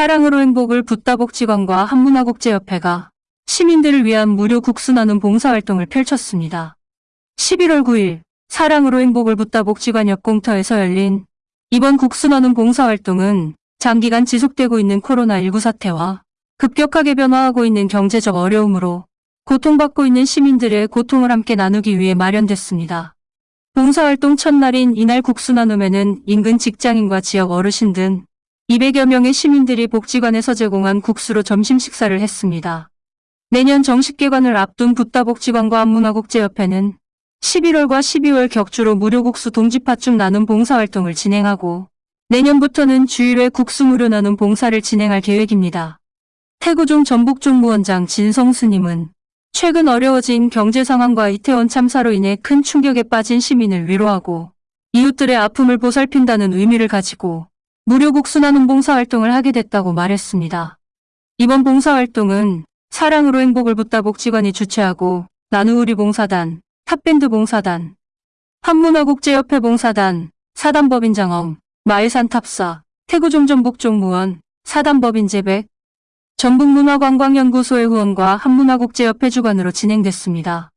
사랑으로 행복을 붓다복 지관과 한문화국제협회가 시민들을 위한 무료 국수 나눔 봉사활동을 펼쳤습니다. 11월 9일 사랑으로 행복을 붓다복 지관 옆공터에서 열린 이번 국수 나눔 봉사활동은 장기간 지속되고 있는 코로나19 사태와 급격하게 변화하고 있는 경제적 어려움으로 고통받고 있는 시민들의 고통을 함께 나누기 위해 마련됐습니다. 봉사활동 첫날인 이날 국수 나눔에는 인근 직장인과 지역 어르신 등 200여 명의 시민들이 복지관에서 제공한 국수로 점심 식사를 했습니다. 내년 정식 개관을 앞둔 붓다복지관과 한문화국제협회는 11월과 12월 격주로 무료 국수 동지파축 나눔 봉사활동을 진행하고 내년부터는 주일회 국수 무료 나눔 봉사를 진행할 계획입니다. 태구종 전북종무원장 진성스님은 최근 어려워진 경제 상황과 이태원 참사로 인해 큰 충격에 빠진 시민을 위로하고 이웃들의 아픔을 보살핀다는 의미를 가지고 무료 국수 나눔 봉사활동을 하게 됐다고 말했습니다. 이번 봉사활동은 사랑으로 행복을 붓다 복지관이 주최하고 나누우리 봉사단, 탑밴드 봉사단, 한문화국제협회 봉사단, 사단법인장엄, 마일산 탑사, 태구종전북종무원, 사단법인재백, 전북문화관광연구소의 후원과 한문화국제협회 주관으로 진행됐습니다.